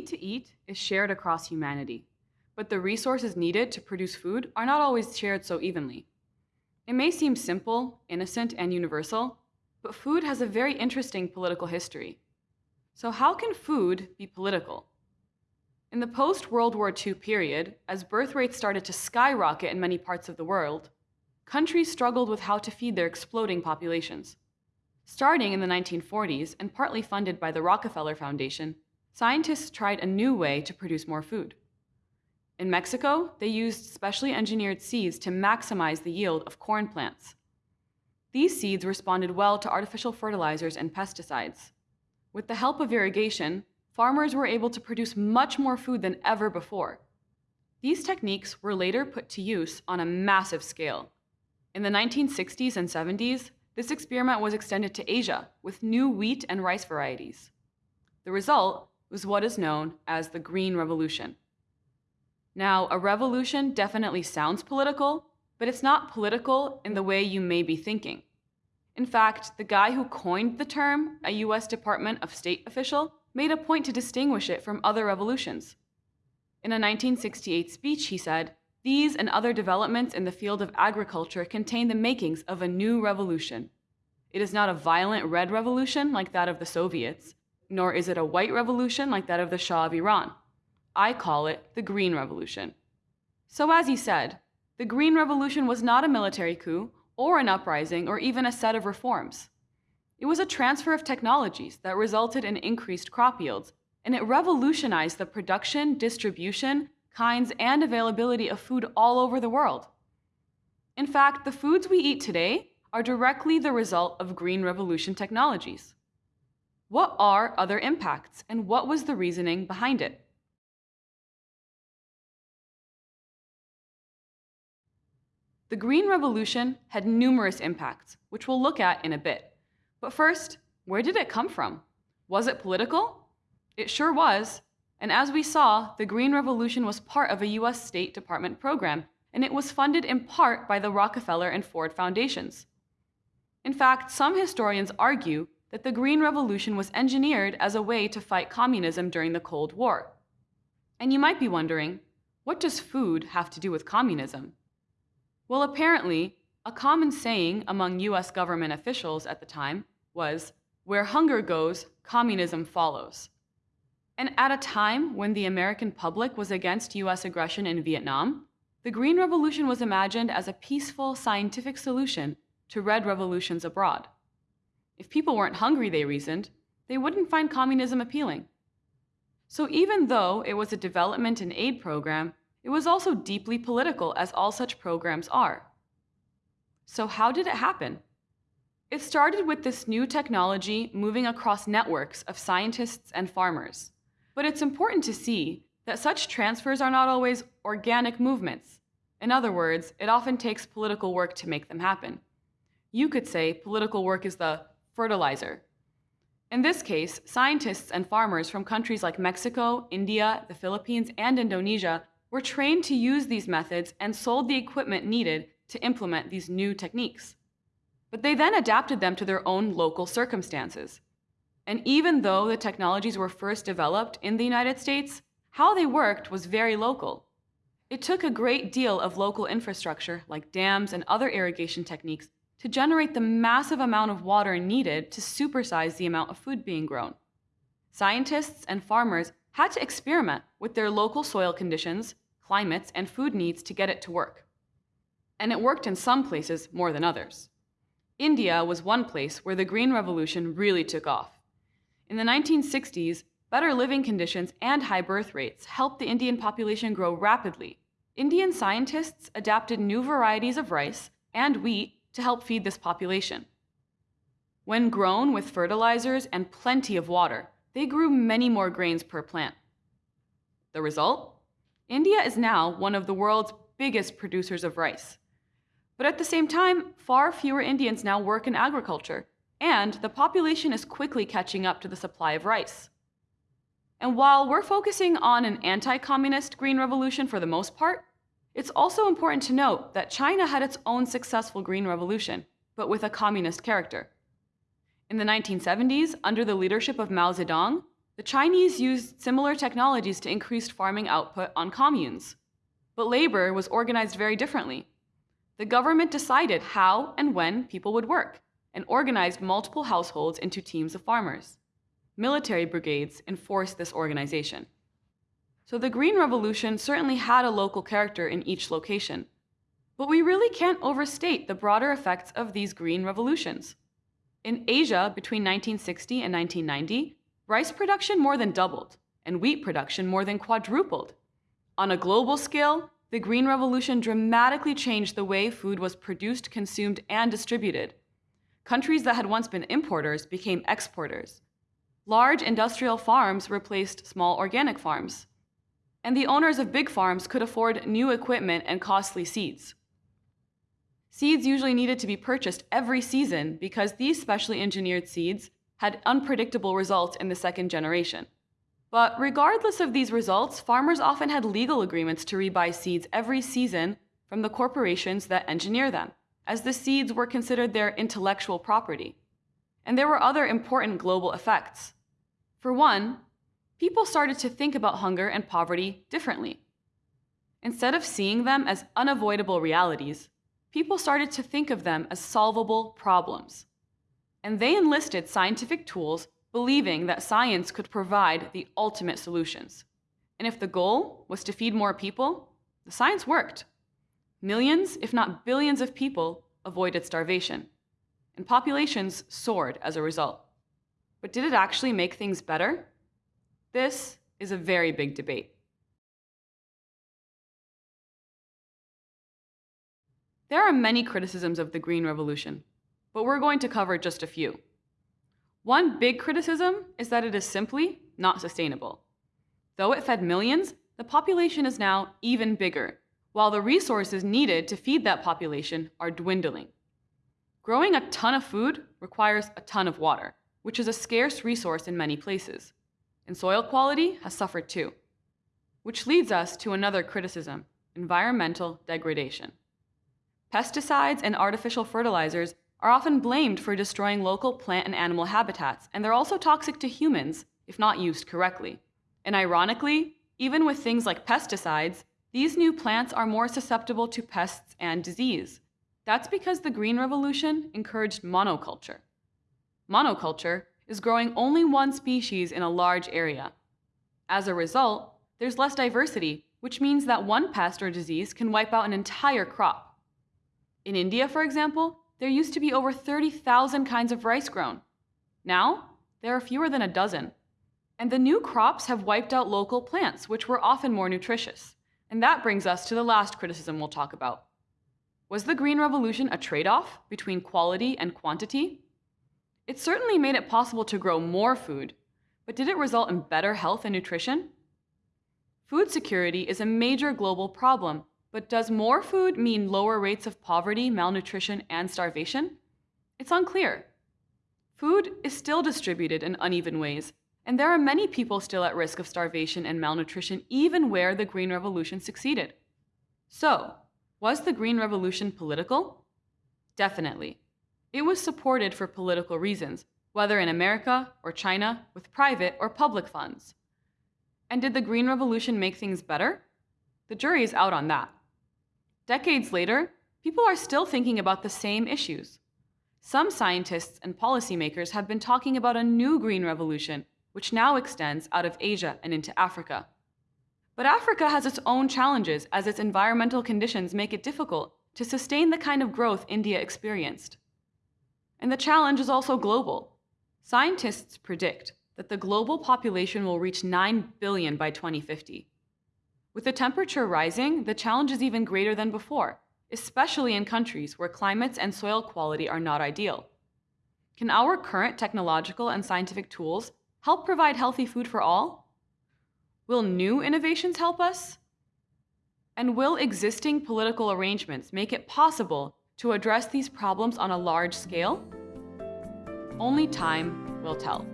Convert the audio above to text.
need to eat is shared across humanity, but the resources needed to produce food are not always shared so evenly. It may seem simple, innocent, and universal, but food has a very interesting political history. So, how can food be political? In the post World War II period, as birth rates started to skyrocket in many parts of the world, countries struggled with how to feed their exploding populations. Starting in the 1940s and partly funded by the Rockefeller Foundation, scientists tried a new way to produce more food. In Mexico, they used specially engineered seeds to maximize the yield of corn plants. These seeds responded well to artificial fertilizers and pesticides. With the help of irrigation, farmers were able to produce much more food than ever before. These techniques were later put to use on a massive scale. In the 1960s and 70s, this experiment was extended to Asia with new wheat and rice varieties. The result was what is known as the Green Revolution. Now, a revolution definitely sounds political, but it's not political in the way you may be thinking. In fact, the guy who coined the term, a US Department of State official, made a point to distinguish it from other revolutions. In a 1968 speech, he said, These and other developments in the field of agriculture contain the makings of a new revolution. It is not a violent red revolution like that of the Soviets, nor is it a white revolution like that of the Shah of Iran. I call it the Green Revolution. So, as he said, the Green Revolution was not a military coup or an uprising or even a set of reforms. It was a transfer of technologies that resulted in increased crop yields, and it revolutionized the production, distribution, kinds, and availability of food all over the world. In fact, the foods we eat today are directly the result of Green Revolution technologies. What are other impacts, and what was the reasoning behind it? The Green Revolution had numerous impacts, which we'll look at in a bit. But first, where did it come from? Was it political? It sure was. And as we saw, the Green Revolution was part of a US State Department program, and it was funded in part by the Rockefeller and Ford Foundations. In fact, some historians argue that the Green Revolution was engineered as a way to fight communism during the Cold War. And you might be wondering, what does food have to do with communism? Well, apparently, a common saying among US government officials at the time was, where hunger goes, communism follows. And at a time when the American public was against US aggression in Vietnam, the Green Revolution was imagined as a peaceful, scientific solution to red revolutions abroad. If people weren't hungry, they reasoned, they wouldn't find communism appealing. So even though it was a development and aid program, it was also deeply political, as all such programs are. So, how did it happen? It started with this new technology moving across networks of scientists and farmers. But it's important to see that such transfers are not always organic movements. In other words, it often takes political work to make them happen. You could say political work is the fertilizer. In this case, scientists and farmers from countries like Mexico, India, the Philippines, and Indonesia were trained to use these methods and sold the equipment needed to implement these new techniques. But they then adapted them to their own local circumstances. And even though the technologies were first developed in the United States, how they worked was very local. It took a great deal of local infrastructure, like dams and other irrigation techniques, to generate the massive amount of water needed to supersize the amount of food being grown. Scientists and farmers had to experiment with their local soil conditions, climates, and food needs to get it to work. And it worked in some places more than others. India was one place where the Green Revolution really took off. In the 1960s, better living conditions and high birth rates helped the Indian population grow rapidly. Indian scientists adapted new varieties of rice and wheat to help feed this population. When grown with fertilizers and plenty of water, they grew many more grains per plant. The result? India is now one of the world's biggest producers of rice. But at the same time, far fewer Indians now work in agriculture, and the population is quickly catching up to the supply of rice. And while we're focusing on an anti communist green revolution for the most part, it's also important to note that China had its own successful green revolution, but with a communist character. In the 1970s, under the leadership of Mao Zedong, The Chinese used similar technologies to increase farming output on communes. But labor was organized very differently. The government decided how and when people would work and organized multiple households into teams of farmers. Military brigades enforced this organization. So the Green Revolution certainly had a local character in each location. But we really can't overstate the broader effects of these green revolutions. In Asia, between 1960 and 1990, rice production more than doubled, and wheat production more than quadrupled. On a global scale, the Green Revolution dramatically changed the way food was produced, consumed, and distributed. Countries that had once been importers became exporters. Large industrial farms replaced small organic farms. And the owners of big farms could afford new equipment and costly seeds. Seeds usually needed to be purchased every season because these specially engineered seeds had unpredictable results in the second generation. But regardless of these results, farmers often had legal agreements to rebuy seeds every season from the corporations that engineer them, as the seeds were considered their intellectual property. And there were other important global effects. For one, people started to think about hunger and poverty differently. Instead of seeing them as unavoidable realities, people started to think of them as solvable problems. And they enlisted scientific tools believing that science could provide the ultimate solutions. And if the goal was to feed more people, the science worked. Millions, if not billions of people avoided starvation, and populations soared as a result. But did it actually make things better? This is a very big debate. There are many criticisms of the Green Revolution, but we're going to cover just a few. One big criticism is that it is simply not sustainable. Though it fed millions, the population is now even bigger, while the resources needed to feed that population are dwindling. Growing a ton of food requires a ton of water, which is a scarce resource in many places, and soil quality has suffered too. Which leads us to another criticism environmental degradation. Pesticides and artificial fertilizers are often blamed for destroying local plant and animal habitats, and they're also toxic to humans if not used correctly. And ironically, even with things like pesticides, these new plants are more susceptible to pests and disease. That's because the Green Revolution encouraged monoculture. Monoculture is growing only one species in a large area. As a result, there's less diversity, which means that one pest or disease can wipe out an entire crop. In India, for example, there used to be over 30,000 kinds of rice grown. Now, there are fewer than a dozen. And the new crops have wiped out local plants, which were often more nutritious. And that brings us to the last criticism we'll talk about. Was the Green Revolution a trade off between quality and quantity? It certainly made it possible to grow more food, but did it result in better health and nutrition? Food security is a major global problem but does more food mean lower rates of poverty, malnutrition, and starvation? It's unclear. Food is still distributed in uneven ways, and there are many people still at risk of starvation and malnutrition even where the Green Revolution succeeded. So, was the Green Revolution political? Definitely. It was supported for political reasons, whether in America or China, with private or public funds. And did the Green Revolution make things better? The jury is out on that. Decades later, people are still thinking about the same issues. Some scientists and policymakers have been talking about a new green revolution, which now extends out of Asia and into Africa. But Africa has its own challenges as its environmental conditions make it difficult to sustain the kind of growth India experienced. And the challenge is also global. Scientists predict that the global population will reach 9 billion by 2050. With the temperature rising, the challenge is even greater than before, especially in countries where climates and soil quality are not ideal. Can our current technological and scientific tools help provide healthy food for all? Will new innovations help us? And will existing political arrangements make it possible to address these problems on a large scale? Only time will tell.